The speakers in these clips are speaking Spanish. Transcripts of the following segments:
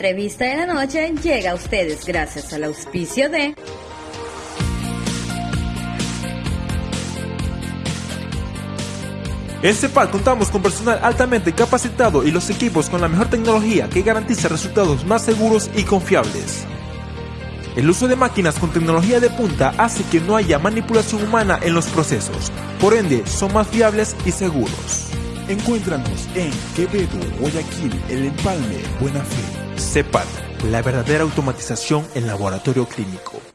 entrevista de la noche llega a ustedes gracias al auspicio de... En CEPAL contamos con personal altamente capacitado y los equipos con la mejor tecnología que garantiza resultados más seguros y confiables. El uso de máquinas con tecnología de punta hace que no haya manipulación humana en los procesos, por ende son más fiables y seguros. Encuéntranos en Quevedo, Guayaquil, El Empalme, Buena Fe. CEPAL, la verdadera automatización en laboratorio clínico.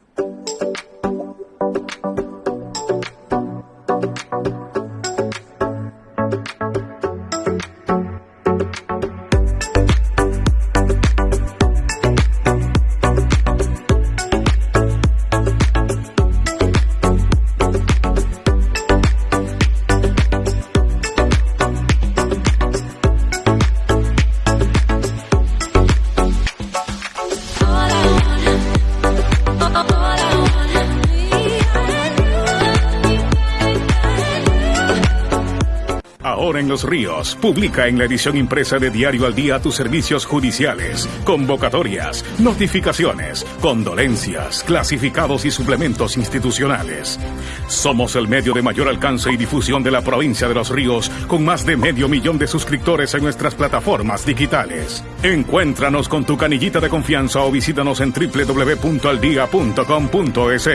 Ríos publica en la edición impresa de Diario al Día tus servicios judiciales, convocatorias, notificaciones, condolencias, clasificados y suplementos institucionales. Somos el medio de mayor alcance y difusión de la provincia de Los Ríos, con más de medio millón de suscriptores en nuestras plataformas digitales. Encuéntranos con tu canillita de confianza o visítanos en www.aldia.com.es.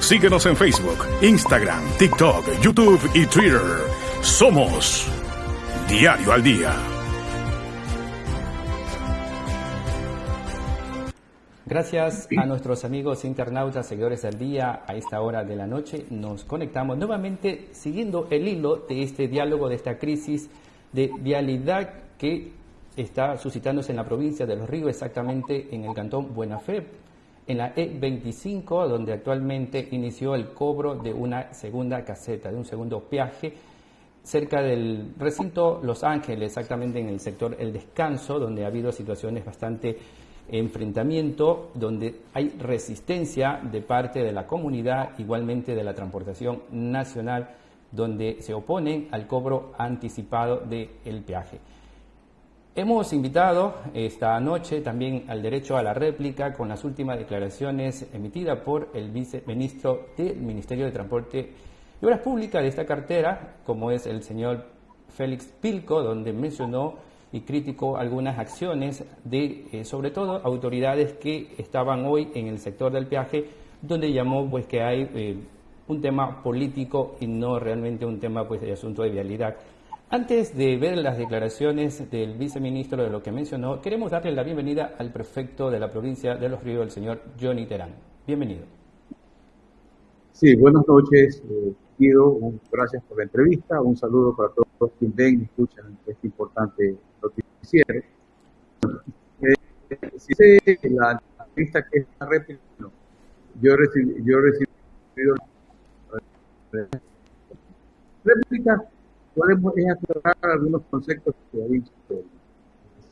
Síguenos en Facebook, Instagram, TikTok, YouTube y Twitter. Somos Diario al Día. Gracias a nuestros amigos internautas, seguidores del día, a esta hora de la noche nos conectamos nuevamente siguiendo el hilo de este diálogo, de esta crisis de vialidad que está suscitándose en la provincia de Los Ríos, exactamente en el cantón Buena Fe, en la E25, donde actualmente inició el cobro de una segunda caseta, de un segundo peaje cerca del recinto Los Ángeles, exactamente en el sector El Descanso, donde ha habido situaciones bastante enfrentamiento, donde hay resistencia de parte de la comunidad, igualmente de la transportación nacional, donde se oponen al cobro anticipado del peaje. Hemos invitado esta noche también al derecho a la réplica con las últimas declaraciones emitidas por el viceministro del Ministerio de Transporte y Obras Públicas de esta cartera, como es el señor Félix Pilco, donde mencionó y criticó algunas acciones de, eh, sobre todo, autoridades que estaban hoy en el sector del peaje, donde llamó pues que hay eh, un tema político y no realmente un tema pues de asunto de vialidad. Antes de ver las declaraciones del viceministro de lo que mencionó, queremos darle la bienvenida al prefecto de la provincia de Los Ríos, el señor Johnny Terán. Bienvenido. Sí, buenas noches. Eh, un, gracias por la entrevista, un saludo para todos los que ven y escuchan este importante noticiero. Eh, si sé la entrevista que es una réplica, yo he recibido, yo he recibido réplica, podemos aclarar algunos conceptos que ha dicho el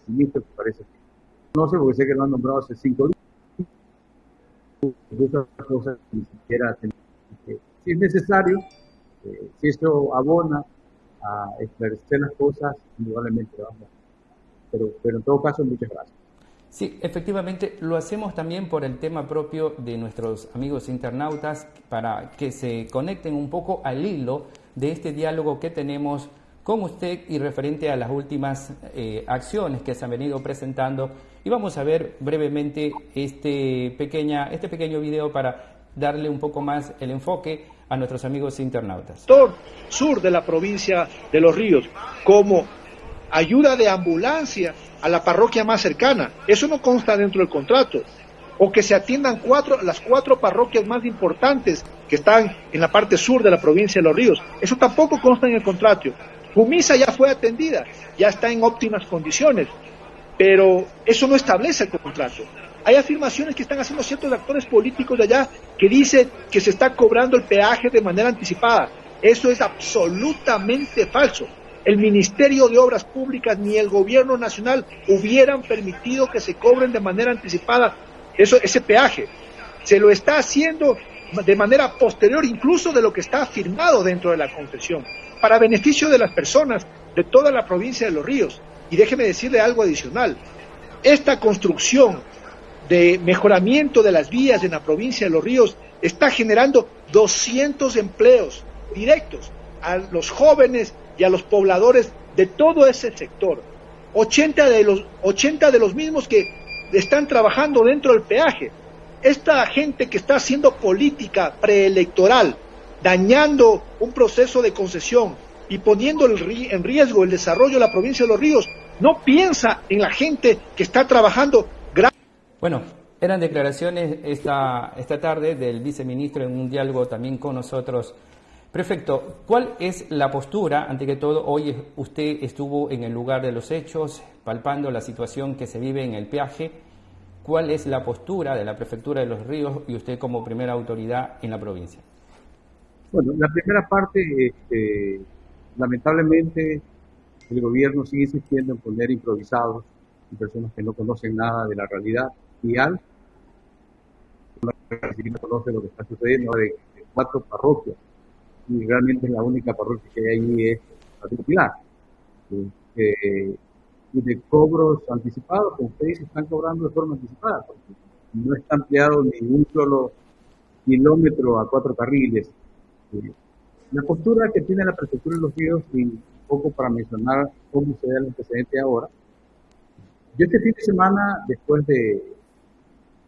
ministro, que parece que no sé, porque sé que lo han nombrado hace cinco días, muchas cosas ni siquiera si es necesario, eh, si esto abona a esclarecer las cosas, indudablemente vamos. Pero, pero en todo caso, muchas gracias. Sí, efectivamente, lo hacemos también por el tema propio de nuestros amigos internautas para que se conecten un poco al hilo de este diálogo que tenemos con usted y referente a las últimas eh, acciones que se han venido presentando. Y vamos a ver brevemente este, pequeña, este pequeño video para darle un poco más el enfoque a nuestros amigos internautas. Sur de la provincia de Los Ríos, como ayuda de ambulancia a la parroquia más cercana. Eso no consta dentro del contrato. O que se atiendan cuatro, las cuatro parroquias más importantes que están en la parte sur de la provincia de Los Ríos. Eso tampoco consta en el contrato. Fumisa ya fue atendida, ya está en óptimas condiciones, pero eso no establece el contrato. Hay afirmaciones que están haciendo ciertos actores políticos de allá que dicen que se está cobrando el peaje de manera anticipada. Eso es absolutamente falso. El Ministerio de Obras Públicas ni el Gobierno Nacional hubieran permitido que se cobren de manera anticipada eso, ese peaje. Se lo está haciendo de manera posterior incluso de lo que está firmado dentro de la concesión, para beneficio de las personas de toda la provincia de Los Ríos. Y déjeme decirle algo adicional esta construcción de mejoramiento de las vías en la provincia de Los Ríos está generando 200 empleos directos a los jóvenes y a los pobladores de todo ese sector. 80 de los, 80 de los mismos que están trabajando dentro del peaje. Esta gente que está haciendo política preelectoral, dañando un proceso de concesión y poniendo en riesgo el desarrollo de la provincia de Los Ríos, no piensa en la gente que está trabajando. Bueno, eran declaraciones esta, esta tarde del viceministro en un diálogo también con nosotros. Prefecto, ¿cuál es la postura? Ante que todo, hoy usted estuvo en el lugar de los hechos, palpando la situación que se vive en el peaje. ¿Cuál es la postura de la Prefectura de los Ríos y usted como primera autoridad en la provincia? Bueno, la primera parte, este, lamentablemente, el gobierno sigue insistiendo en poner improvisados y personas que no conocen nada de la realidad vial. No conoce lo que está sucediendo de, cuatro parroquias y realmente la única parroquia que hay ahí es particular. Eh, y de cobros anticipados, como ustedes están cobrando de forma anticipada, no está ampliado ni un solo kilómetro a cuatro carriles. La postura que tiene la prefectura de los ríos y poco para mencionar cómo se da el antecedente ahora. Yo este fin de semana, después de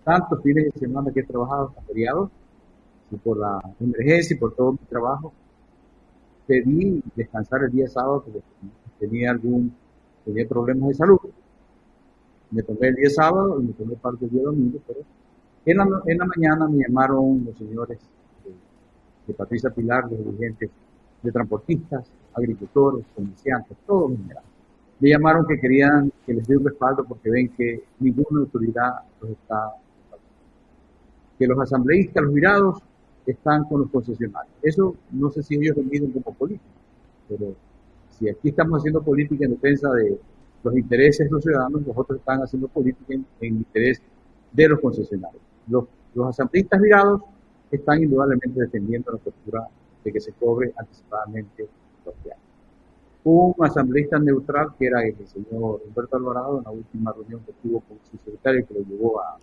tantos fines de semana que he trabajado feriados, y por la emergencia y por todo mi trabajo, pedí descansar el día sábado porque tenía algún tenía problemas de salud. Me tomé el día sábado y me tomé parte del día domingo, pero en la, en la mañana me llamaron los señores de, Patricia Pilar, los dirigentes de transportistas, agricultores, comerciantes, todos en general. Me llamaron que querían que les dé un respaldo porque ven que ninguna autoridad los está que los asambleístas, los mirados, están con los concesionarios. Eso no sé si ellos lo miden como política, pero si aquí estamos haciendo política en defensa de los intereses de los ciudadanos, los otros están haciendo política en, interés de los concesionarios. Los, los asambleístas mirados están indudablemente defendiendo la postura de que se cobre anticipadamente los viajes un asambleísta neutral que era el señor Humberto Alvarado en la última reunión que tuvo con su secretario que lo llevó a,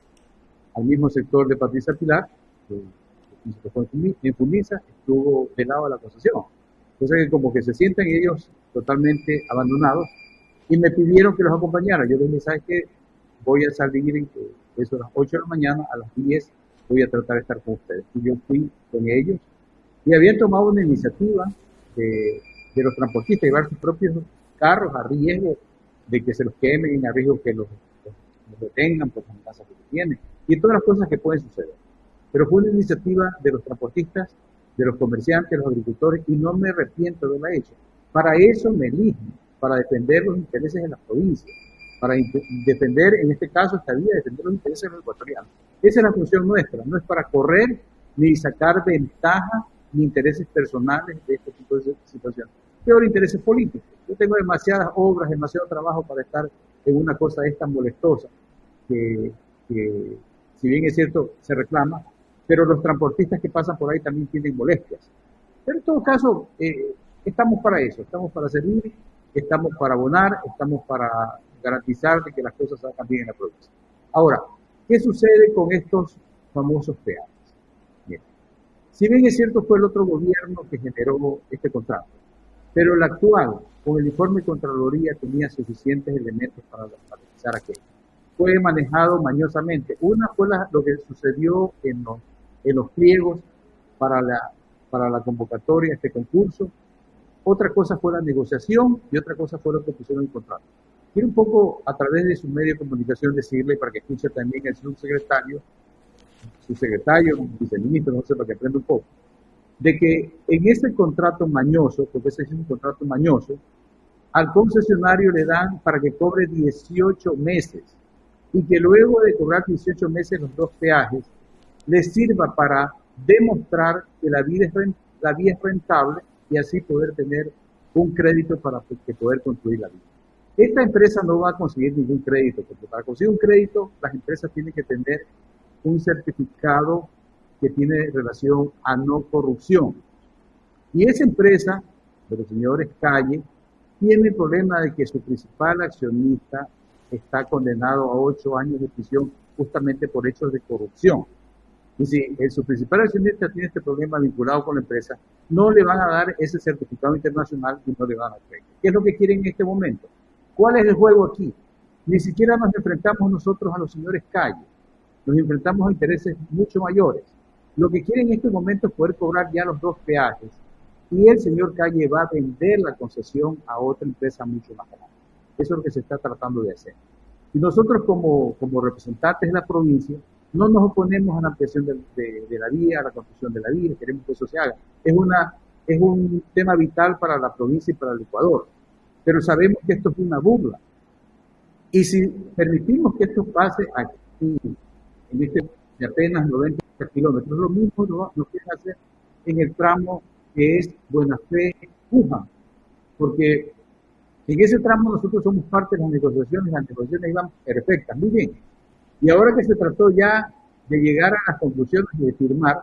al mismo sector de Patricia Pilar, que, en Funisa, estuvo del lado de la concesión. Entonces, como que se sienten ellos totalmente abandonados y me pidieron que los acompañara. Yo les dije, ¿sabes qué? Voy a salir en eso a las 8 de la mañana, a las 10 voy a tratar de estar con ustedes. Y yo fui con ellos y habían tomado una iniciativa de los transportistas llevar sus propios carros a riesgo de que se los quemen, a riesgo que los, detengan por las amenazas que tienen, y todas las cosas que pueden suceder. Pero fue una iniciativa de los transportistas, de los comerciantes, de los agricultores, y no me arrepiento de haberla hecho. Para eso me eligen, para defender los intereses de las provincias, para defender, en este caso, esta vía, defender los intereses de los ecuatorianos. Esa es la función nuestra, no es para correr ni sacar ventaja ni intereses personales de este tipo de situaciones peor intereses políticos. Yo tengo demasiadas obras, demasiado trabajo para estar en una cosa esta molestosa, que, si bien es cierto, se reclama, pero los transportistas que pasan por ahí también tienen molestias. Pero en todo caso, eh, estamos para eso, estamos para servir, estamos para abonar, estamos para garantizar de que las cosas salgan bien en la provincia. Ahora, ¿qué sucede con estos famosos peajes? Bien. Si bien es cierto, fue el otro gobierno que generó este contrato, pero el actual, con el informe de Contraloría, tenía suficientes elementos para realizar aquello. Fue manejado mañosamente. Una fue lo que sucedió en los, en los pliegos para la, para la convocatoria este concurso. Otra cosa fue la negociación y otra cosa fue lo que pusieron en contrato. Quiero un poco, a través de su medio de comunicación, decirle, para que escuche también el subsecretario, su secretario, viceministro, no sé, para que aprenda un poco de que en ese contrato mañoso, porque ese es un contrato mañoso, al concesionario le dan para que cobre 18 meses y que luego de cobrar 18 meses los dos peajes, le sirva para demostrar que la vía es, la vía es rentable y así poder tener un crédito para poder construir la vía. Esta empresa no va a conseguir ningún crédito, porque para conseguir un crédito las empresas tienen que tener un certificado que tiene relación a no corrupción. Y esa empresa, de los señores Calle, tiene el problema de que su principal accionista está condenado a ocho años de prisión justamente por hechos de corrupción. Y si el, su principal accionista tiene este problema vinculado con la empresa, no le van a dar ese certificado internacional y no le van a crédito. ¿Qué es lo que quieren en este momento? ¿Cuál es el juego aquí? Ni siquiera nos enfrentamos nosotros a los señores Calle, nos enfrentamos a intereses mucho mayores. Lo que quieren en este momento es poder cobrar ya los dos peajes y el señor Calle va a vender la concesión a otra empresa mucho más grande. Eso es lo que se está tratando de hacer. Y nosotros como, como representantes de la provincia no nos oponemos a la ampliación de, de, la vía, a la construcción de la vía, queremos que eso se haga. Es, una, es un tema vital para la provincia y para el Ecuador, pero sabemos que esto es una burla. Y si permitimos que esto pase aquí, en este de apenas 90 kilómetros, lo mismo lo, lo quieren hacer en el tramo que es Buena Fe Puja, porque en ese tramo nosotros somos parte de las negociaciones, las negociaciones iban perfectas, muy bien. Y ahora que se trató ya de llegar a las conclusiones y de firmar,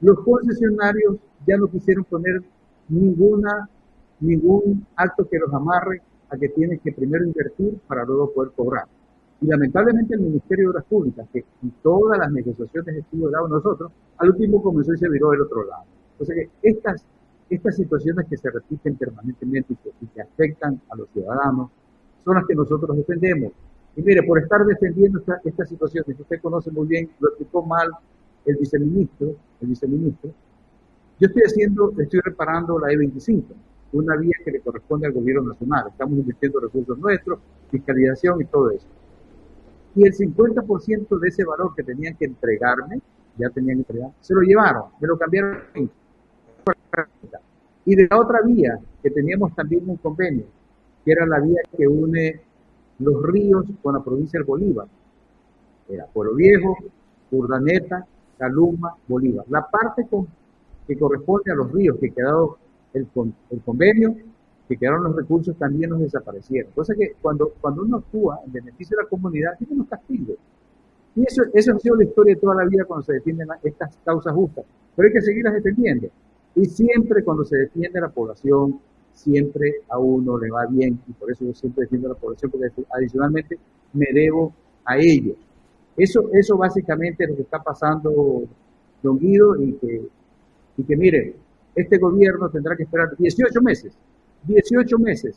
los concesionarios ya no quisieron poner ninguna, ningún acto que los amarre a que tienen que primero invertir para luego poder cobrar. Y lamentablemente el Ministerio de Obras Públicas, que en todas las negociaciones estuvo dado nosotros, al último comenzó y se viró del otro lado. O sea que estas estas situaciones que se repiten permanentemente y que, afectan a los ciudadanos son las que nosotros defendemos. Y mire, por estar defendiendo estas esta situaciones que usted conoce muy bien, lo explicó mal el viceministro, el viceministro, yo estoy haciendo, estoy reparando la E25, una vía que le corresponde al gobierno nacional. Estamos invirtiendo recursos nuestros, fiscalización y todo eso. Y el 50% de ese valor que tenían que entregarme, ya tenían que entregar, se lo llevaron, me lo cambiaron y de la otra vía, que teníamos también un convenio, que era la vía que une los ríos con la provincia del Bolívar. Era Pueblo Viejo, Urdaneta, Caluma, Bolívar. La parte que corresponde a los ríos, que quedado el, el convenio, que quedaron los recursos, también nos desaparecieron. Cosa que cuando, cuando uno actúa en beneficio de la comunidad, tiene unos castigos. Y eso, eso ha sido la historia de toda la vida cuando se defienden estas causas justas. Pero hay que seguirlas defendiendo. Y siempre cuando se defiende la población, siempre a uno le va bien y por eso yo siempre defiendo a la población porque adicionalmente me debo a ellos. Eso, eso básicamente es lo que está pasando, don Guido, y que, y que mire, este gobierno tendrá que esperar 18 meses, 18 meses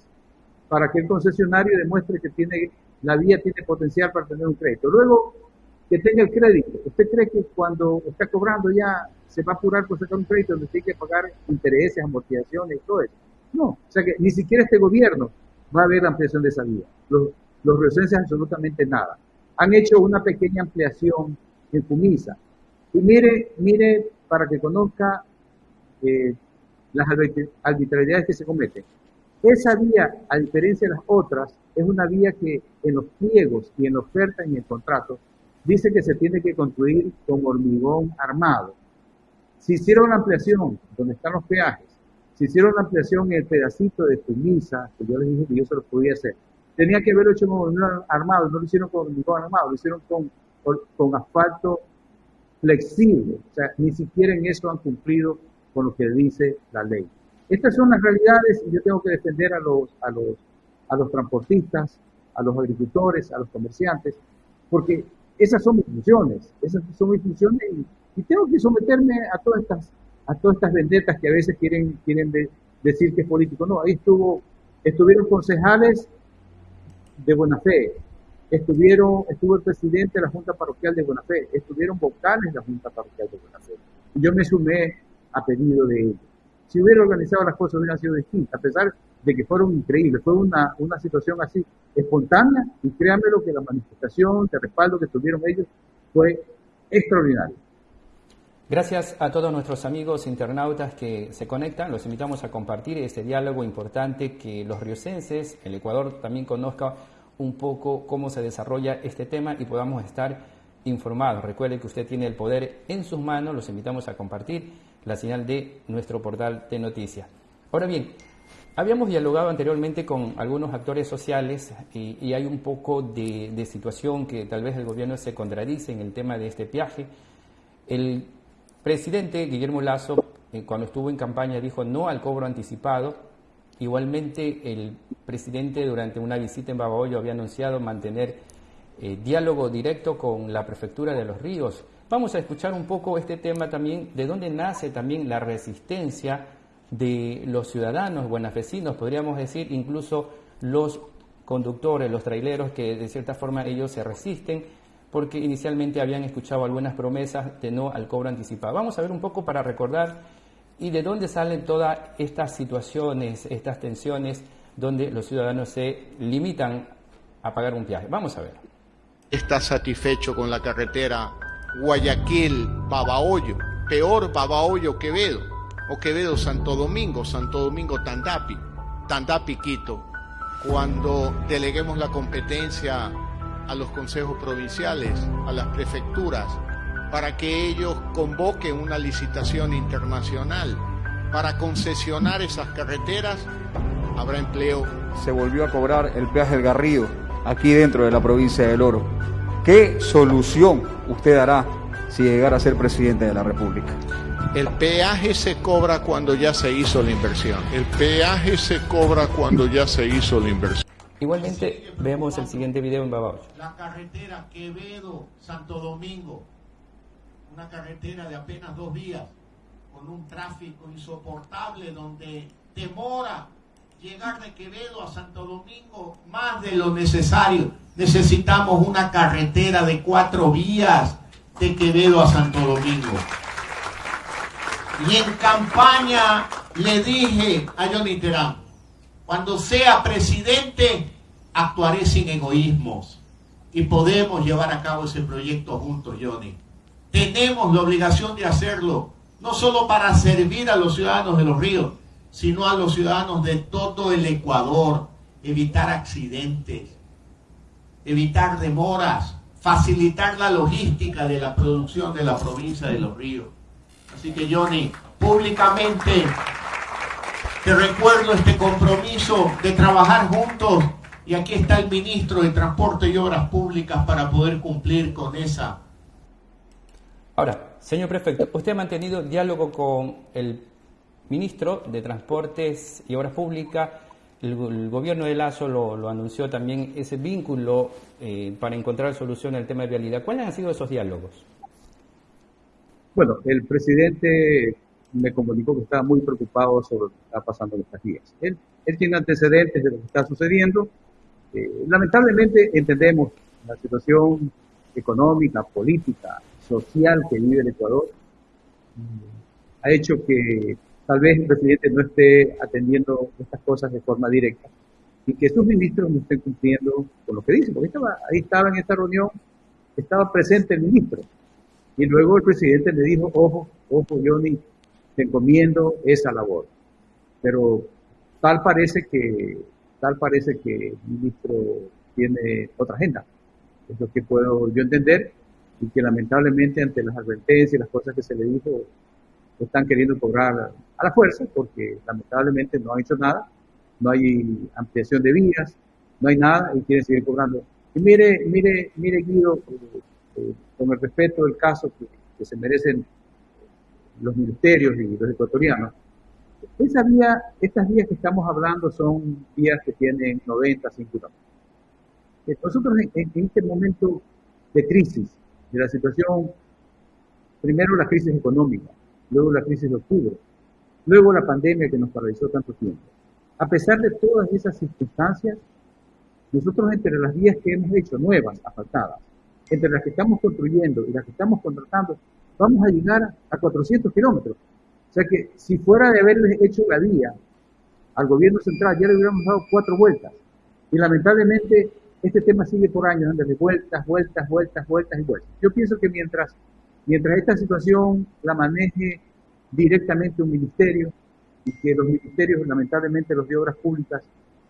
para que el concesionario demuestre que tiene, la vía tiene potencial para tener un crédito. Luego, que tenga el crédito. ¿Usted cree que cuando está cobrando ya se va a apurar por sacar un crédito donde tiene que pagar intereses, amortizaciones y todo eso? No, o sea que ni siquiera este gobierno va a haber ampliación de esa vía. Los, los absolutamente nada. Han hecho una pequeña ampliación en Fumisa. Y mire, mire, para que conozca eh, las arbitrariedades que se cometen. Esa vía, a diferencia de las otras, es una vía que en los pliegos y en la oferta y en el contrato dice que se tiene que construir con hormigón armado. Si hicieron la ampliación donde están los peajes, si hicieron la ampliación en el pedacito de Tumisa, que yo les dije que yo se lo podía hacer, tenía que haberlo hecho con hormigón armado, no lo hicieron con hormigón armado, lo hicieron con, con asfalto flexible. O sea, ni siquiera en eso han cumplido con lo que dice la ley. Estas son las realidades y yo tengo que defender a los, a los, a los transportistas, a los agricultores, a los comerciantes, porque esas son mis funciones, esas son mis funciones y, tengo que someterme a todas estas, a todas estas vendetas que a veces quieren, quieren decir que es político. No, ahí estuvo, estuvieron concejales de buena fe, estuvieron, estuvo el presidente de la Junta Parroquial de Buena Fe, estuvieron vocales de la Junta Parroquial de Buena Fe. Yo me sumé a pedido de ellos. Si hubiera organizado las cosas hubieran sido distintas, a pesar de que fueron increíbles. Fue una, una situación así espontánea y créanme lo que la manifestación de respaldo que tuvieron ellos fue extraordinaria. Gracias a todos nuestros amigos internautas que se conectan. Los invitamos a compartir este diálogo importante que los riocenses, el Ecuador también conozca un poco cómo se desarrolla este tema y podamos estar informados. Recuerde que usted tiene el poder en sus manos. Los invitamos a compartir la señal de nuestro portal de noticias. Ahora bien, Habíamos dialogado anteriormente con algunos actores sociales y, hay un poco de, situación que tal vez el gobierno se contradice en el tema de este viaje. El presidente Guillermo Lazo, eh, cuando estuvo en campaña, dijo no al cobro anticipado Igualmente, el presidente durante una visita en Babahoyo había anunciado mantener eh, diálogo directo con la prefectura de Los Ríos. Vamos a escuchar un poco este tema también, de dónde nace también la resistencia de los ciudadanos buenafesinos, podríamos decir incluso los conductores, los traileros, que de cierta forma ellos se resisten porque inicialmente habían escuchado algunas promesas de no al cobro anticipado. Vamos a ver un poco para recordar y de dónde salen todas estas situaciones, estas tensiones, donde los ciudadanos se limitan a pagar un viaje. Vamos a ver. Está satisfecho con la carretera Guayaquil-Babahoyo, peor Babahoyo-Quevedo, o Quevedo-Santo Domingo, Santo Domingo-Tandapi, Tandapi-Quito. Cuando deleguemos la competencia a los consejos provinciales, a las prefecturas, para que ellos convoquen una licitación internacional para concesionar esas carreteras, habrá empleo. Se volvió a cobrar el peaje del Garrido, aquí dentro de la provincia del Oro. ¿Qué solución usted dará si llegara a ser presidente de la República? El peaje se cobra cuando ya se hizo la inversión. El peaje se cobra cuando ya se hizo la inversión. Igualmente vemos el siguiente video en Babahoyo. La carretera Quevedo-Santo Domingo, una carretera de apenas dos vías, con un tráfico insoportable donde demora llegar de Quevedo a Santo Domingo más de lo necesario. Necesitamos una carretera de cuatro vías de Quevedo a Santo Domingo. Y en campaña le dije a Johnny Terán, cuando sea presidente, actuaré sin egoísmos y podemos llevar a cabo ese proyecto juntos, Johnny. Tenemos la obligación de hacerlo, no solo para servir a los ciudadanos de los ríos, sino a los ciudadanos de todo el Ecuador, evitar accidentes, evitar demoras, facilitar la logística de la producción de la provincia de los ríos. Así que, Johnny, públicamente te recuerdo este compromiso de trabajar juntos y aquí está el ministro de Transporte y Obras Públicas para poder cumplir con esa. Ahora, señor prefecto, usted ha mantenido diálogo con el ministro de Transportes y Obras Públicas. El, gobierno de Lazo lo, anunció también ese vínculo eh, para encontrar solución al tema de vialidad. ¿Cuáles han sido esos diálogos? Bueno, el presidente me comunicó que estaba muy preocupado sobre lo que está pasando en estas días. Él, él tiene antecedentes de lo que está sucediendo. Eh, lamentablemente entendemos la situación económica, política, social que vive el Ecuador. Mm, ha hecho que tal vez el presidente no esté atendiendo estas cosas de forma directa y que sus ministros no estén cumpliendo con lo que dicen. Porque estaba, ahí estaba en esta reunión, estaba presente el ministro. Y luego el presidente le dijo, ojo, ojo, Johnny, te encomiendo esa labor. Pero tal parece que, tal parece que el ministro tiene otra agenda. Es lo que puedo yo entender y que lamentablemente ante las advertencias y las cosas que se le dijo, están queriendo cobrar a la fuerza porque lamentablemente no ha hecho nada, no hay ampliación de vías, no hay nada y quieren seguir cobrando. Y mire, mire, mire Guido, eh, con el respeto del caso que, que se merecen los ministerios y los ecuatorianos, esa vía, estas vías que estamos hablando son vías que tienen 90, 100 kilómetros. Nosotros en, este momento de crisis, de la situación, primero la crisis económica, luego la crisis de octubre, luego la pandemia que nos paralizó tanto tiempo. A pesar de todas esas circunstancias, nosotros entre las vías que hemos hecho, nuevas, asfaltadas, entre las que estamos construyendo y las que estamos contratando, vamos a llegar a 400 kilómetros. O sea que si fuera de haberles hecho la vía al gobierno central, ya le hubiéramos dado cuatro vueltas. Y lamentablemente este tema sigue por años, dándole vueltas, vueltas, vueltas, vueltas y vueltas. Yo pienso que mientras, mientras esta situación la maneje directamente un ministerio y que los ministerios, lamentablemente los de obras públicas,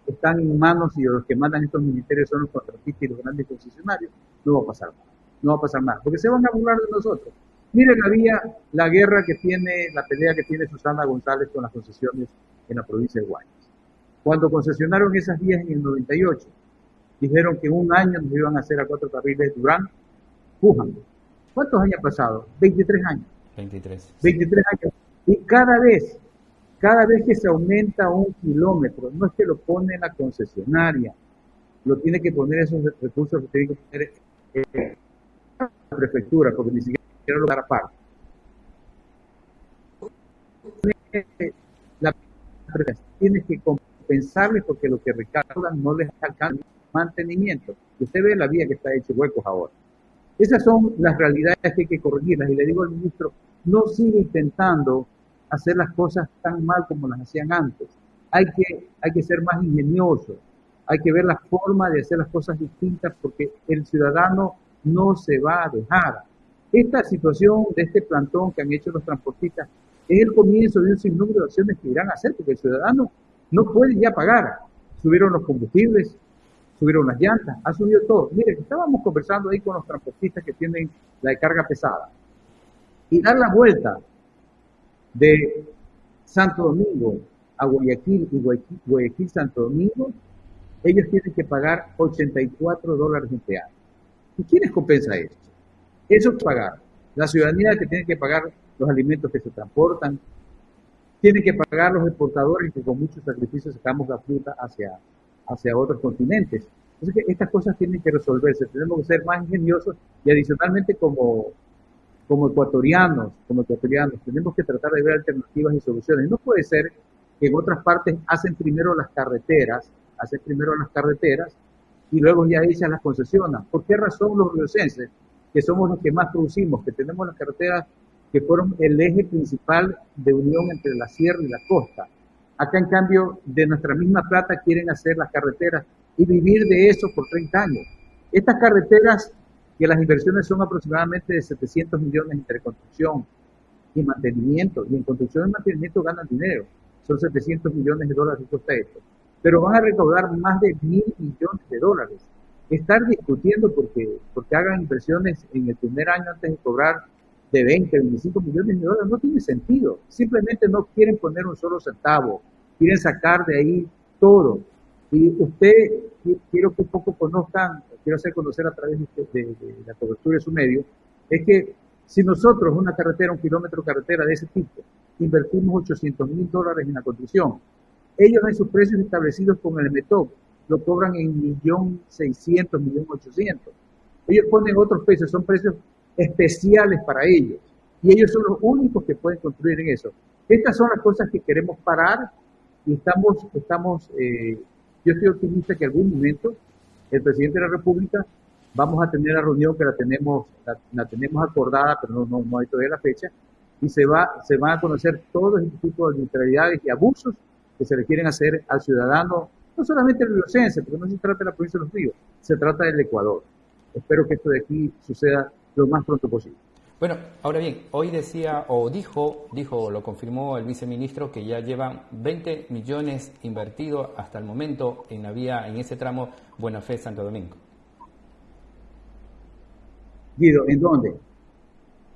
están en manos y los que mandan estos ministerios son los contratistas y los grandes concesionarios, no va a pasar nada. No va a pasar nada, porque se van a burlar de nosotros. Miren, había la guerra que tiene, la pelea que tiene Susana González con las concesiones en la provincia de Guayas. Cuando concesionaron esas vías en el 98, dijeron que en un año nos iban a hacer a cuatro carriles Durán, Pujan. ¿Cuántos años han pasado? 23 años. 23. 23 años. Y cada vez Cada vez que se aumenta un kilómetro, no es que lo pone la concesionaria, lo tiene que poner esos recursos que tiene que poner la prefectura, porque ni siquiera lo dar aparte. La prefectura tiene que compensarles porque lo que recaudan no les alcanza mantenimiento. Usted ve la vía que está hecha huecos ahora. Esas son las realidades que hay que corregirlas. Y le digo al ministro, no siga intentando hacer las cosas tan mal como las hacían antes. Hay que, hay que ser más ingenioso, hay que ver la forma de hacer las cosas distintas porque el ciudadano no se va a dejar. Esta situación de este plantón que han hecho los transportistas es el comienzo de un sinnúmero de acciones que irán a hacer porque el ciudadano no puede ya pagar. Subieron los combustibles, subieron las llantas, ha subido todo. Miren, estábamos conversando ahí con los transportistas que tienen la carga pesada y dar la vuelta de Santo Domingo a Guayaquil y Guayaquil, Santo Domingo, ellos tienen que pagar 84 dólares en peaje. ¿Y quiénes compensa eso? Eso es pagar. La ciudadanía que tiene que pagar los alimentos que se transportan, tiene que pagar los exportadores que con muchos sacrificios sacamos la fruta hacia, hacia otros continentes. Entonces, estas cosas tienen que resolverse. Tenemos que ser más ingeniosos y adicionalmente como como ecuatorianos, como ecuatorianos, tenemos que tratar de ver alternativas y soluciones. No puede ser que en otras partes hacen primero las carreteras, hacen primero las carreteras y luego ya ellas las concesionan. ¿Por qué razón los riocenses, que somos los que más producimos, que tenemos las carreteras que fueron el eje principal de unión entre la sierra y la costa? Acá, en cambio, de nuestra misma plata quieren hacer las carreteras y vivir de eso por 30 años. Estas carreteras que las inversiones son aproximadamente de 700 millones entre construcción y mantenimiento, y en construcción y mantenimiento ganan dinero, son 700 millones de dólares cuesta esto, pero van a recaudar más de mil millones de dólares. Estar discutiendo porque, porque hagan inversiones en el primer año antes de cobrar de 20, 25 millones de dólares no tiene sentido. Simplemente no quieren poner un solo centavo, quieren sacar de ahí todo. Y usted, quiero que un poco conozcan quiero hacer conocer a través de, la cobertura de su medio, es que si nosotros una carretera, un kilómetro de carretera de ese tipo, invertimos 800 mil dólares en la construcción, ellos en sus precios establecidos con el METOP lo cobran en millón seiscientos, millón ochocientos. Ellos ponen otros precios, son precios especiales para ellos. Y ellos son los únicos que pueden construir en eso. Estas son las cosas que queremos parar y estamos, estamos eh, yo estoy optimista que en algún momento el presidente de la República, vamos a tener la reunión que la tenemos, la, tenemos acordada, pero no, no, hay todavía la fecha, y se, va, se van a conocer todos este tipo de arbitrariedades y abusos que se le quieren hacer al ciudadano, no solamente el riocense, porque no se trata de la provincia de los ríos, se trata del Ecuador. Espero que esto de aquí suceda lo más pronto posible. Bueno, ahora bien, hoy decía o dijo, dijo, lo confirmó el viceministro que ya llevan 20 millones invertidos hasta el momento en la vía, en ese tramo Buena Fe Santo Domingo. Guido, ¿en dónde?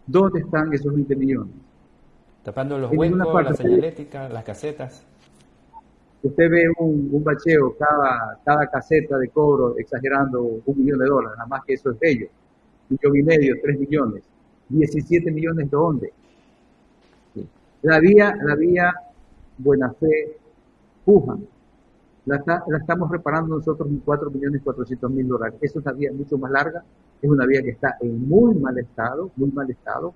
¿Dónde están esos 20 millones? Tapando los huecos, la señalética, las casetas. Usted ve un, un, bacheo, cada, cada caseta de cobro exagerando un millón de dólares, nada más que eso es bello. Un millón y medio, tres millones 17 millones de dónde. La vía, la vía Buena Fe, Puja, la, la, estamos reparando nosotros en 4 millones 400 mil dólares. Es una vía mucho más larga, es una vía que está en muy mal estado, muy mal estado.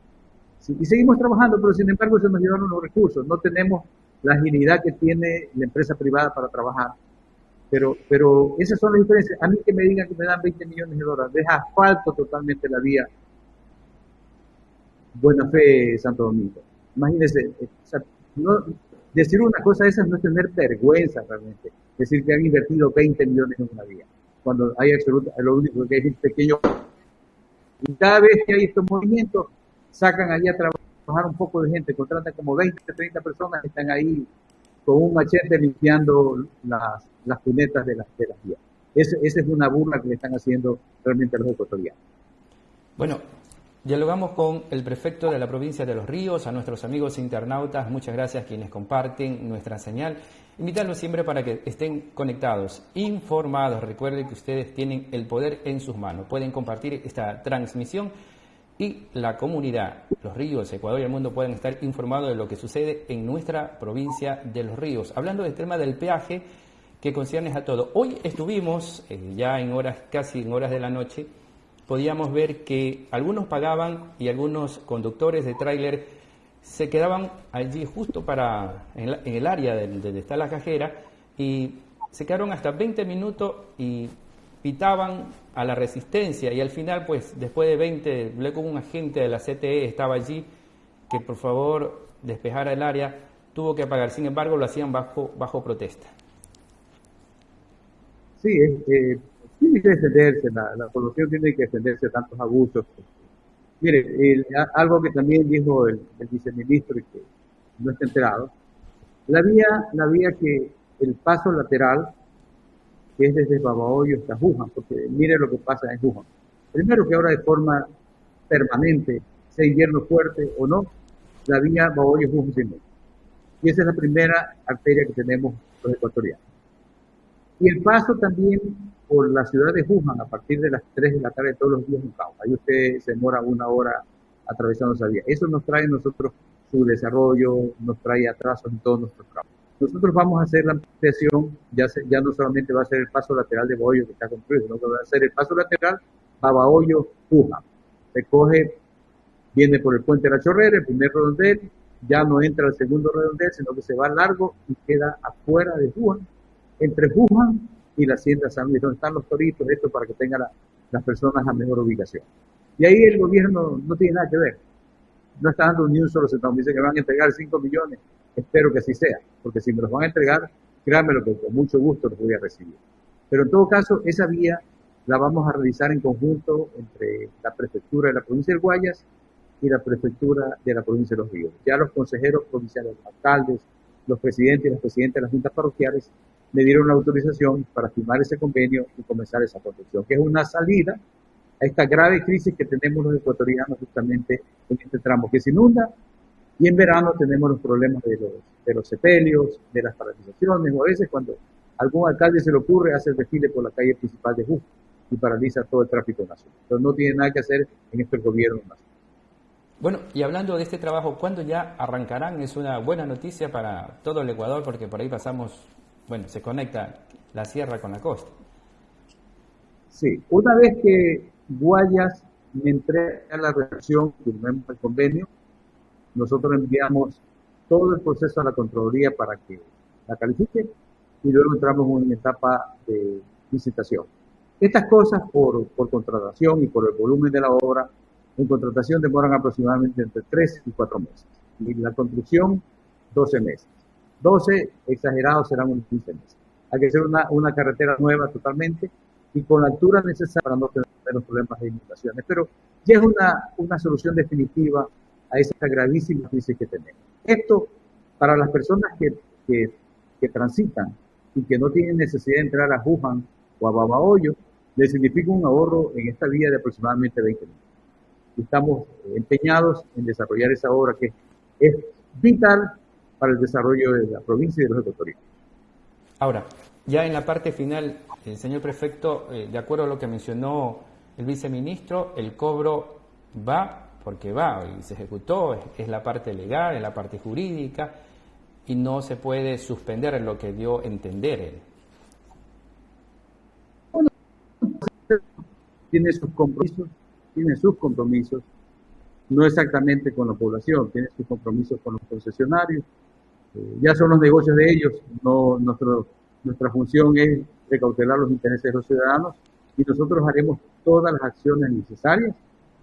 y seguimos trabajando, pero sin embargo se nos llevaron los recursos. No tenemos la agilidad que tiene la empresa privada para trabajar. Pero, pero esas son las diferencias. A mí que me digan que me dan 20 millones de dólares, deja asfalto totalmente la vía Buena Fe Santo Domingo. Imagínense, eh, decir una cosa de esas no es tener vergüenza realmente. Decir que han invertido 20 millones en una vía, cuando hay absoluta, lo único que es un pequeño. Y cada vez que hay estos movimientos, sacan allí a trabajar un poco de gente, contratan como 20, 30 personas que están ahí con un machete limpiando las, las cunetas de las, de las vías. Esa es una burla que le están haciendo realmente a los ecuatorianos. Bueno, Dialogamos con el prefecto de la provincia de Los Ríos, a nuestros amigos internautas, muchas gracias quienes comparten nuestra señal. Invitarlos siempre para que estén conectados, informados. Recuerden que ustedes tienen el poder en sus manos. Pueden compartir esta transmisión y la comunidad, los ríos, Ecuador y el mundo puedan estar informados de lo que sucede en nuestra provincia de los ríos. Hablando del tema del peaje que concierne a todo. Hoy estuvimos, eh, ya en horas, casi en horas de la noche, podíamos ver que algunos pagaban y algunos conductores de tráiler se quedaban allí justo para, en, el área donde está la cajera y se quedaron hasta 20 minutos y pitaban a la resistencia y al final, pues después de 20, luego un agente de la CTE estaba allí que por favor despejara el área, tuvo que pagar. Sin embargo, lo hacían bajo, bajo protesta. Sí, eh, tiene que defenderse, la, la, población tiene que defenderse de tantos abusos. Mire, algo que también dijo el, viceministro y que no está enterado, la vía, la vía que el paso lateral que es desde Babahoyo hasta Jujan, porque mire lo que pasa en Jujan. Primero que ahora de forma permanente, sea invierno fuerte o no, la vía Babahoyo Jujan sin Y esa es la primera arteria que tenemos los ecuatorianos. Y el paso también por la ciudad de Jujan a partir de las 3 de la tarde todos los días en Cauca. Ahí usted se demora una hora atravesando esa vía. Eso nos trae a nosotros su desarrollo, nos trae atrasos en todos nuestros trabajos. Nosotros vamos a hacer la ampliación, ya, ya no solamente va a ser el paso lateral de Bahoyo que está construido, sino que va a ser el paso lateral Babahoyo Puja. Se coge, viene por el puente de la Chorrera, el primer redondel, ya no entra al segundo redondel, sino que se va largo y queda afuera de Juan, entre Juan y la hacienda San Luis, donde están los toritos, esto para que tengan las personas a mejor ubicación. Y ahí el gobierno no tiene nada que ver. No está dando ni un solo centavo. Dice que van a entregar 5 millones Espero que así sea, porque si me los van a entregar, créanme lo que con mucho gusto los voy a recibir. Pero en todo caso, esa vía la vamos a realizar en conjunto entre la prefectura de la provincia de Guayas y la prefectura de la provincia de Los Ríos. Ya los consejeros provinciales, los alcaldes, los presidentes y las presidentes de las juntas parroquiales me dieron la autorización para firmar ese convenio y comenzar esa construcción, que es una salida a esta grave crisis que tenemos los ecuatorianos justamente en este tramo que se inunda y en verano tenemos los problemas de los, de los sepelios, de las paralizaciones, o a veces cuando algún alcalde se le ocurre hacer desfile por la calle principal de Justo y paraliza todo el tráfico nacional. Pero no tiene nada que hacer en este gobierno nacional. Bueno, y hablando de este trabajo, ¿cuándo ya arrancarán? Es una buena noticia para todo el Ecuador porque por ahí pasamos, bueno, se conecta la sierra con la costa. Sí, una vez que Guayas me entrega la redacción, firmemos el convenio, nosotros enviamos todo el proceso a la Contraloría para que la califique y luego entramos en una etapa de licitación. Estas cosas por, por contratación y por el volumen de la obra, en contratación demoran aproximadamente entre 3 y 4 meses. Y la construcción, 12 meses. 12 exagerados serán unos 15 meses. Hay que hacer una, una carretera nueva totalmente y con la altura necesaria para no tener problemas de inundaciones. Pero ya es una, una solución definitiva a esa gravísima crisis que tenemos. Esto, para las personas que, que, que transitan y que no tienen necesidad de entrar a Wuhan o a Babahoyo, les significa un ahorro en esta vía de aproximadamente 20 minutos. Estamos empeñados en desarrollar esa obra que es vital para el desarrollo de la provincia y de los ecuatorianos. Ahora, ya en la parte final, el señor prefecto, eh, de acuerdo a lo que mencionó el viceministro, el cobro va porque va y se ejecutó, es, la parte legal, es la parte jurídica y no se puede suspender en lo que dio entender él. Bueno, tiene sus compromisos, tiene sus compromisos, no exactamente con la población, tiene sus compromisos con los concesionarios, eh, ya son los negocios de ellos, no nuestra función es recautelar los intereses de los ciudadanos y nosotros haremos todas las acciones necesarias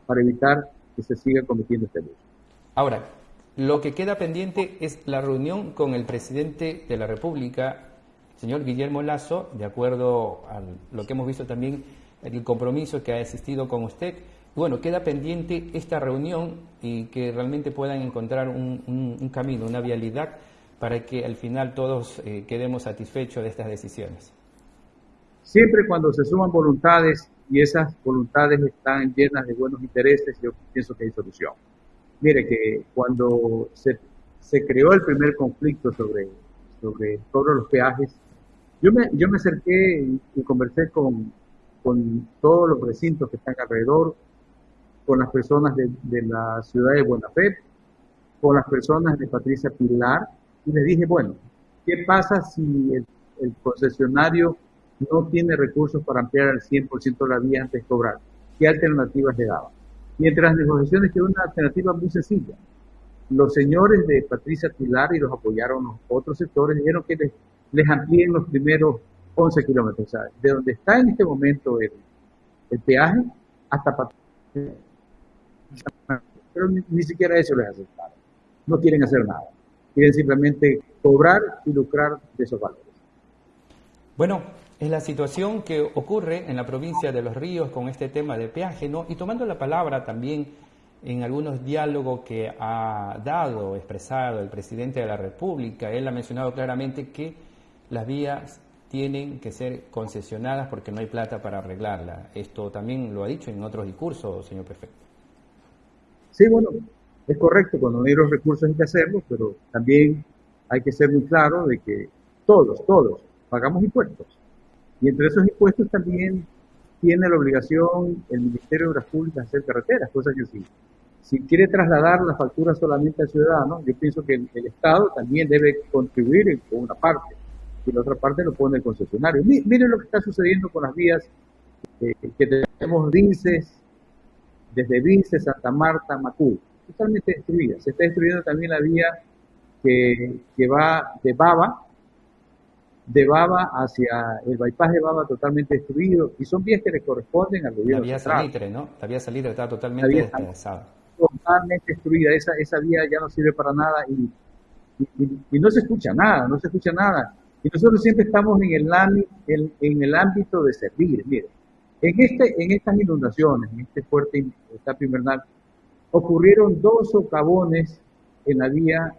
para evitar que se siga cometiendo este abuso. Ahora, lo que queda pendiente es la reunión con el presidente de la República, señor Guillermo Lazo, de acuerdo a lo que hemos visto también, el compromiso que ha existido con usted. Bueno, queda pendiente esta reunión y que realmente puedan encontrar un, camino, una vialidad para que al final todos eh, quedemos satisfechos de estas decisiones. Siempre cuando se suman voluntades y esas voluntades están llenas de buenos intereses, yo pienso que hay solución. Mire que cuando se, creó el primer conflicto sobre, sobre todos los peajes, yo me, yo me acerqué y, conversé con, con todos los recintos que están alrededor con las personas de, de la ciudad de Buena Fe, con las personas de Patricia Pilar, y le dije, bueno, ¿qué pasa si el, el concesionario no tiene recursos para ampliar al 100% la vía antes de cobrar? ¿Qué alternativas le daba? Y entre las negociaciones quedó una alternativa muy sencilla. Los señores de Patricia Pilar y los apoyaron los otros sectores dijeron que les, les amplíen los primeros 11 kilómetros. O sea, de donde está en este momento el, el peaje hasta Patricia. Pero ni, siquiera eso les aceptaron. No quieren hacer nada. Quieren simplemente cobrar y lucrar de esos valores. Bueno, es la situación que ocurre en la provincia de Los Ríos con este tema de peaje, ¿no? Y tomando la palabra también en algunos diálogos que ha dado, expresado el presidente de la República, él ha mencionado claramente que las vías tienen que ser concesionadas porque no hay plata para arreglarla. Esto también lo ha dicho en otros discursos, señor prefecto. Sí, bueno, es correcto, cuando hay los recursos hay que hacerlo, pero también hay que ser muy claro de que todos, todos pagamos impuestos. Y entre esos impuestos también tiene la obligación el Ministerio de Obras Públicas de hacer carreteras, cosa que sí. Si quiere trasladar la factura solamente al ciudadano, yo pienso que el, Estado también debe contribuir con una parte y la otra parte lo pone el concesionario. Mi- Miren lo que está sucediendo con las vías eh, que tenemos Vinces, desde Vinces, Santa Marta, Macul, totalmente destruidas. Se está destruyendo también la vía que, que va de Baba, de Baba hacia el bypass de Baba totalmente destruido, y son vías que le corresponden al La gobierno vía central. Salitre, ¿no? La vía Salitre está totalmente vía despedazada. totalmente destruida, esa, esa vía ya no sirve para nada y, y- y- y no se escucha nada, no se escucha nada. Y nosotros siempre estamos en el, en el ámbito de servir. Mire, en, este, en estas inundaciones, en este fuerte etapo invernal, ocurrieron dos socavones en la vía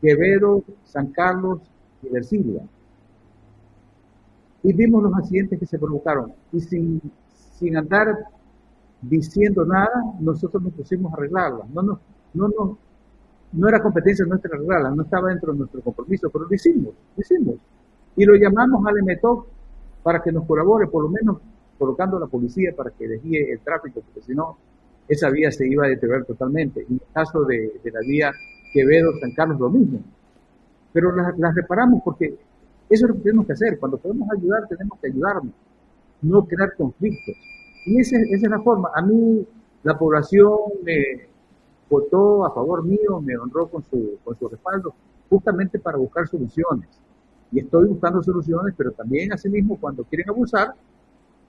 Quevedo, San Carlos y Versilia. Y vimos los accidentes que se provocaron. Y sin, sin andar diciendo nada, nosotros nos pusimos a arreglarla. No, no, no, no, no era competencia nuestra arreglarla, no estaba dentro de nuestro compromiso, pero lo hicimos, lo hicimos. Y lo llamamos al EMETOC para que nos colabore, por lo menos colocando a la policía para que desvíe el tráfico, porque si no, esa vía se iba a deteriorar totalmente. En el caso de, la vía Quevedo-San Carlos, lo mismo. Pero las las reparamos porque eso es lo que tenemos que hacer. Cuando podemos ayudar, tenemos que ayudarnos, no crear conflictos. Y esa, esa es la forma. A mí la población me votó a favor mío, me honró con su, con su respaldo, justamente para buscar soluciones. Y estoy buscando soluciones, pero también asimismo cuando quieren abusar,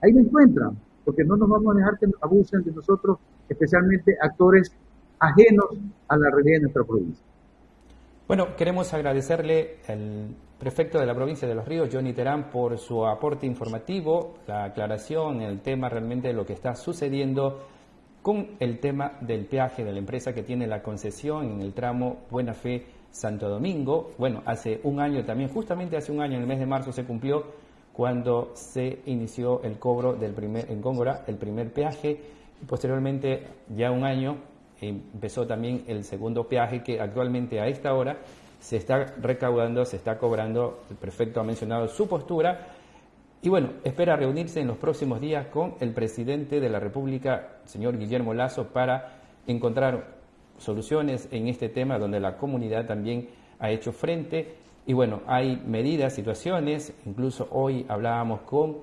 ahí me encuentran, porque no nos vamos a dejar que abusen de nosotros, especialmente actores ajenos a la realidad de nuestra provincia. Bueno, queremos agradecerle al prefecto de la provincia de Los Ríos, Johnny Terán, por su aporte informativo, la aclaración, el tema realmente de lo que está sucediendo con el tema del peaje de la empresa que tiene la concesión en el tramo Buena Fe Santo Domingo. Bueno, hace un año también, justamente hace un año, en el mes de marzo se cumplió cuando se inició el cobro del primer, en Góngora, el primer peaje, posteriormente, ya un año, empezó también el segundo peaje que actualmente a esta hora se está recaudando, se está cobrando, el prefecto ha mencionado su postura, y bueno, espera reunirse en los próximos días con el presidente de la República, señor Guillermo Lazo, para encontrar soluciones en este tema donde la comunidad también ha hecho frente. Y bueno, hay medidas, situaciones, incluso hoy hablábamos con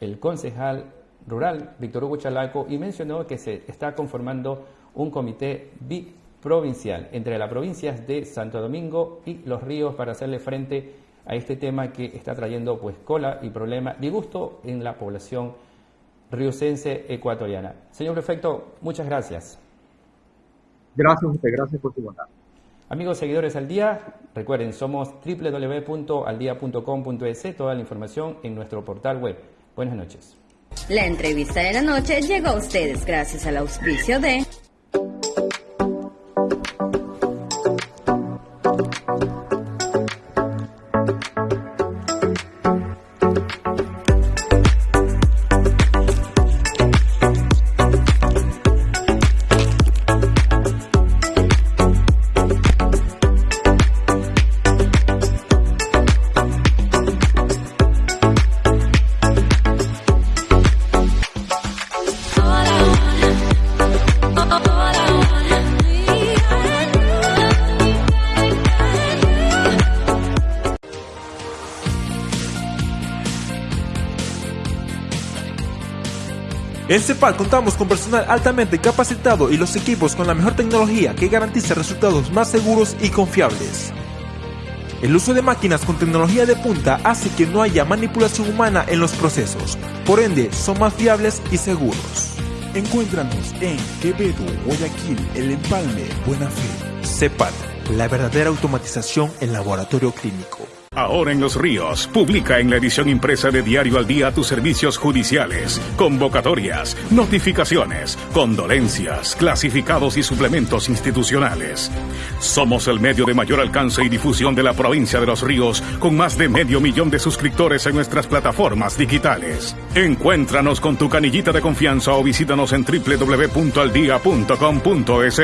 el concejal rural, Víctor Hugo Chalaco, y mencionó que se está conformando un comité biprovincial entre las provincias de Santo Domingo y Los Ríos para hacerle frente a este tema que está trayendo pues cola y problema, disgusto en la población riocense ecuatoriana. Señor prefecto, muchas gracias. Gracias usted, gracias por su bondad. Amigos seguidores al día, recuerden, somos www.aldia.com.es, toda la información en nuestro portal web. Buenas noches. La entrevista de la noche llegó a ustedes gracias al auspicio de En CEPAL contamos con personal altamente capacitado y los equipos con la mejor tecnología que garantiza resultados más seguros y confiables. El uso de máquinas con tecnología de punta hace que no haya manipulación humana en los procesos, por ende son más fiables y seguros. Encuéntranos en Quevedo, Guayaquil, El Empalme, Buena Fe. La verdadera automatización en laboratorio clínico. Ahora en Los Ríos, publica en la edición impresa de Diario al Día tus servicios judiciales, convocatorias, notificaciones, condolencias, clasificados y suplementos institucionales. Somos el medio de mayor alcance y difusión de la provincia de Los Ríos, con más de medio millón de suscriptores en nuestras plataformas digitales. Encuéntranos con tu canillita de confianza o visítanos en www.aldia.com.es.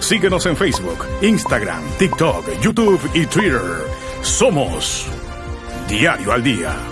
Síguenos en Facebook, Instagram, TikTok, YouTube y Twitter. Somos Diario al Día.